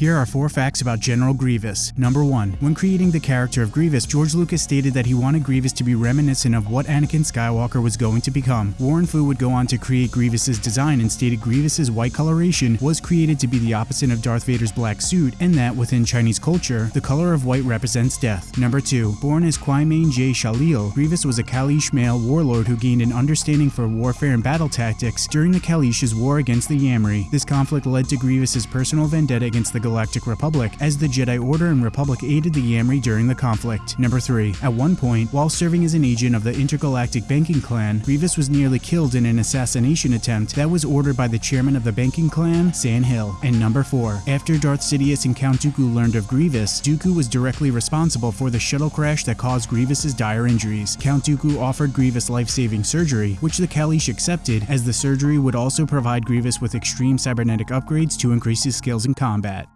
Here are four facts about General Grievous. Number 1. When creating the character of Grievous, George Lucas stated that he wanted Grievous to be reminiscent of what Anakin Skywalker was going to become. Warren Fu would go on to create Grievous's design and stated Grievous's white coloration was created to be the opposite of Darth Vader's black suit and that within Chinese culture, the color of white represents death. Number 2. Born as Qymaen jai Sheelal, Grievous was a Kaleesh male warlord who gained an understanding for warfare and battle tactics during the Kaleesh's war against the Yam'rii. This conflict led to Grievous's personal vendetta against the Galactic Republic as the Jedi Order and Republic aided the Yam'rii during the conflict. Number 3. At one point, while serving as an agent of the Intergalactic Banking Clan, Grievous was nearly killed in an assassination attempt that was ordered by the chairman of the banking clan, San Hill. And number 4. After Darth Sidious and Count Dooku learned of Grievous, Dooku was directly responsible for the shuttle crash that caused Grievous's dire injuries. Count Dooku offered Grievous life-saving surgery, which the Kaleesh accepted, as the surgery would also provide Grievous with extreme cybernetic upgrades to increase his skills in combat.